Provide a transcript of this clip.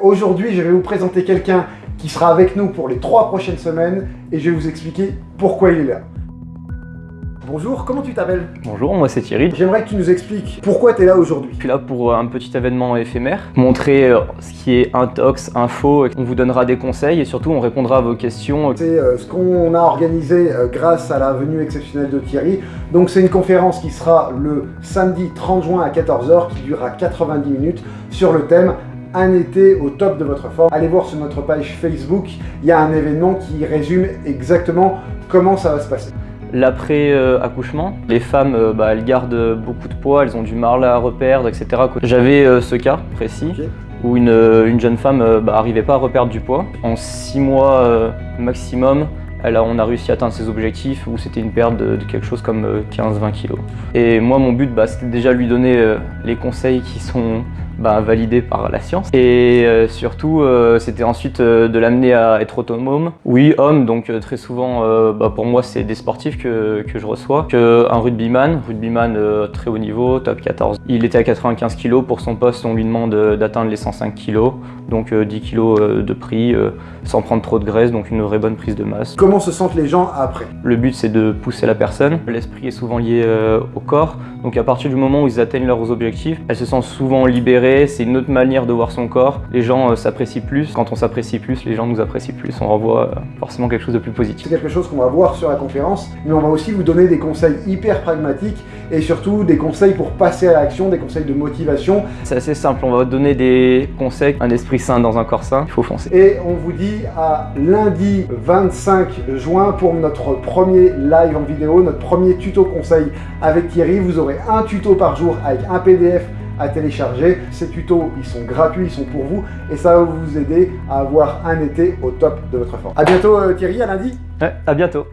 Aujourd'hui, je vais vous présenter quelqu'un qui sera avec nous pour les trois prochaines semaines et je vais vous expliquer pourquoi il est là. Bonjour, comment tu t'appelles? Bonjour, moi c'est Thierry. J'aimerais que tu nous expliques pourquoi tu es là aujourd'hui. Je suis là pour un petit événement éphémère, montrer euh, ce qui est intox, info, on vous donnera des conseils et surtout on répondra à vos questions. C'est euh, ce qu'on a organisé euh, grâce à la venue exceptionnelle de Thierry. Donc c'est une conférence qui sera le samedi 30 juin à 14h qui durera 90 minutes sur le thème un été au top de votre forme. Allez voir sur notre page Facebook, il y a un événement qui résume exactement comment ça va se passer. L'après-accouchement, les femmes, euh, bah, elles gardent beaucoup de poids, elles ont du mal à reperdre, etc. J'avais euh, ce cas précis où une, euh, jeune femme n'arrivait bah, pas à reperdre du poids. En 6 mois maximum, on a réussi à atteindre ses objectifs où c'était une perte de, quelque chose comme 15-20 kg. Et moi, mon but, bah, c'était déjà lui donner les conseils qui sont bah, validé par la science. Et euh, surtout, euh, c'était ensuite euh, de l'amener à être autonome. Oui, homme, donc très souvent, bah, pour moi, c'est des sportifs que, que, je reçois. Que un rugbyman, rugbyman très haut niveau, top 14. Il était à 95 kg. Pour son poste, on lui demande d'atteindre les 105 kg. Donc 10 kg de prix, sans prendre trop de graisse, donc une vraie bonne prise de masse. Comment se sentent les gens après? Le but, c'est de pousser la personne. L'esprit est souvent lié au corps. Donc à partir du moment où ils atteignent leurs objectifs, elles se sentent souvent libérées c'est une autre manière de voir son corps. Les gens euh, s'apprécient plus. Quand on s'apprécie plus, les gens nous apprécient plus. On renvoie euh, forcément quelque chose de plus positif. C'est quelque chose qu'on va voir sur la conférence, mais on va aussi vous donner des conseils hyper pragmatiques et surtout des conseils pour passer à l'action, des conseils de motivation. C'est assez simple, on va vous donner des conseils, un esprit sain dans un corps sain, il faut foncer. Et on vous dit à lundi 25 juin pour notre premier live en vidéo, notre premier tuto conseil avec Thierry. Vous aurez un tuto par jour avec un PDF à télécharger. Ces tutos, ils sont gratuits, ils sont pour vous et ça va vous aider à avoir un été au top de votre forme. A bientôt euh, Thierry, à lundi à bientôt